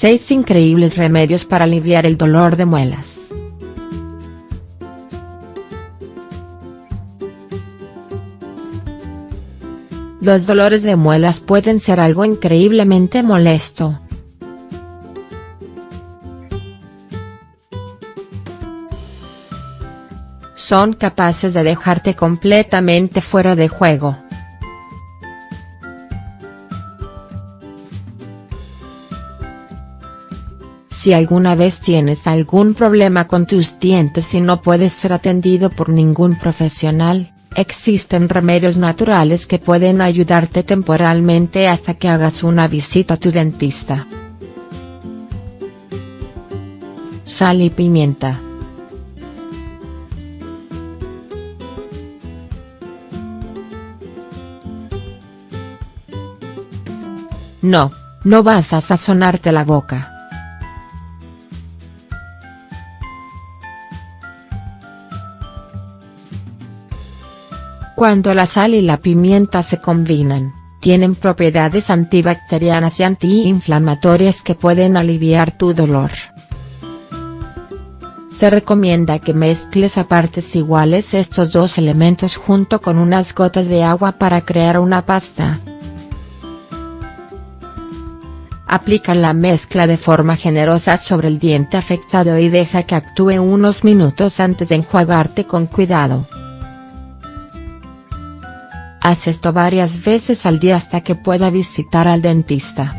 6 increíbles remedios para aliviar el dolor de muelas. Los dolores de muelas pueden ser algo increíblemente molesto. Son capaces de dejarte completamente fuera de juego. Si alguna vez tienes algún problema con tus dientes y no puedes ser atendido por ningún profesional, existen remedios naturales que pueden ayudarte temporalmente hasta que hagas una visita a tu dentista. Sal y pimienta. No, no vas a sazonarte la boca. Cuando la sal y la pimienta se combinan, tienen propiedades antibacterianas y antiinflamatorias que pueden aliviar tu dolor. Se recomienda que mezcles a partes iguales estos dos elementos junto con unas gotas de agua para crear una pasta. Aplica la mezcla de forma generosa sobre el diente afectado y deja que actúe unos minutos antes de enjuagarte con cuidado. Haz esto varias veces al día hasta que pueda visitar al dentista.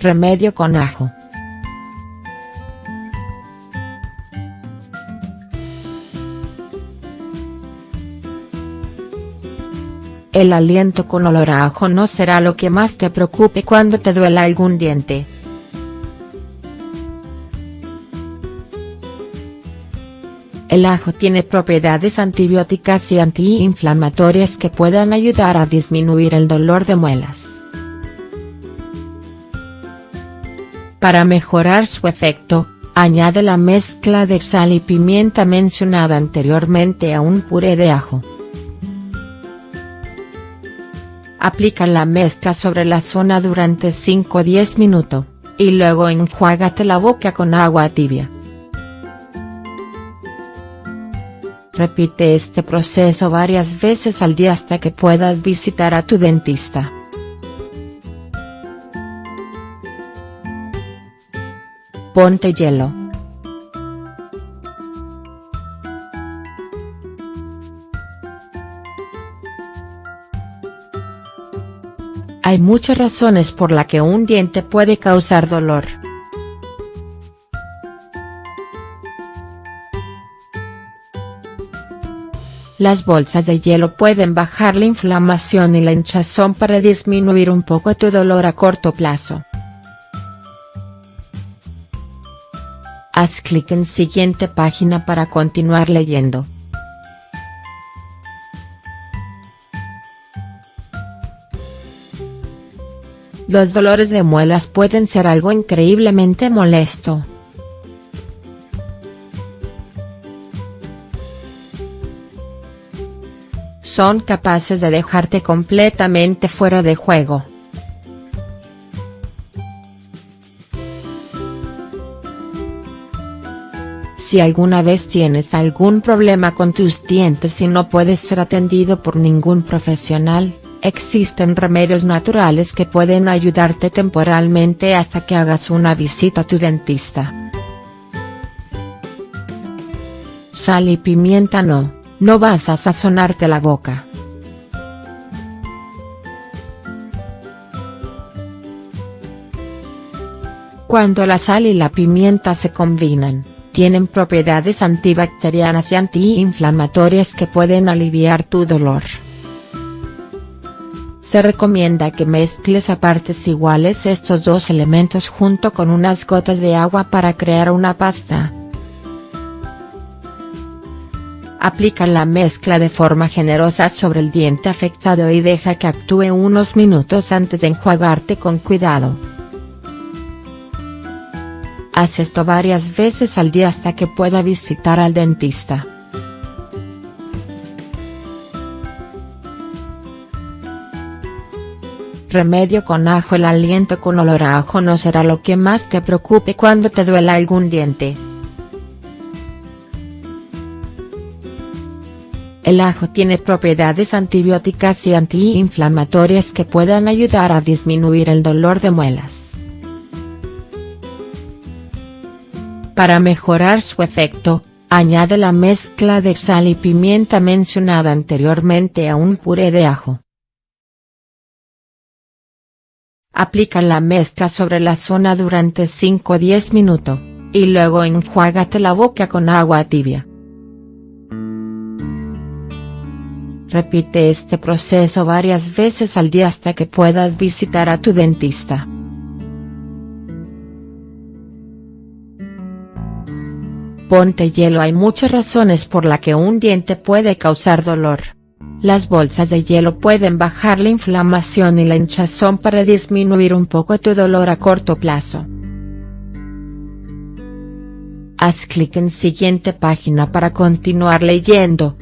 Remedio con ajo. El aliento con olor a ajo no será lo que más te preocupe cuando te duela algún diente. El ajo tiene propiedades antibióticas y antiinflamatorias que pueden ayudar a disminuir el dolor de muelas. Para mejorar su efecto, añade la mezcla de sal y pimienta mencionada anteriormente a un puré de ajo. Aplica la mezcla sobre la zona durante 5-10 minutos, y luego enjuágate la boca con agua tibia. Repite este proceso varias veces al día hasta que puedas visitar a tu dentista. Ponte hielo. Hay muchas razones por la que un diente puede causar dolor. Las bolsas de hielo pueden bajar la inflamación y la hinchazón para disminuir un poco tu dolor a corto plazo. Haz clic en siguiente página para continuar leyendo. Los dolores de muelas pueden ser algo increíblemente molesto. Son capaces de dejarte completamente fuera de juego. Si alguna vez tienes algún problema con tus dientes y no puedes ser atendido por ningún profesional, existen remedios naturales que pueden ayudarte temporalmente hasta que hagas una visita a tu dentista. Sal y pimienta no. No vas a sazonarte la boca. Cuando la sal y la pimienta se combinan, tienen propiedades antibacterianas y antiinflamatorias que pueden aliviar tu dolor. Se recomienda que mezcles a partes iguales estos dos elementos junto con unas gotas de agua para crear una pasta. Aplica la mezcla de forma generosa sobre el diente afectado y deja que actúe unos minutos antes de enjuagarte con cuidado. Haz esto varias veces al día hasta que pueda visitar al dentista. Remedio con ajo El aliento con olor a ajo no será lo que más te preocupe cuando te duela algún diente. El ajo tiene propiedades antibióticas y antiinflamatorias que puedan ayudar a disminuir el dolor de muelas. Para mejorar su efecto, añade la mezcla de sal y pimienta mencionada anteriormente a un puré de ajo. Aplica la mezcla sobre la zona durante 5 o 10 minutos, y luego enjuágate la boca con agua tibia. Repite este proceso varias veces al día hasta que puedas visitar a tu dentista. Ponte hielo Hay muchas razones por la que un diente puede causar dolor. Las bolsas de hielo pueden bajar la inflamación y la hinchazón para disminuir un poco tu dolor a corto plazo. Haz clic en siguiente página para continuar leyendo.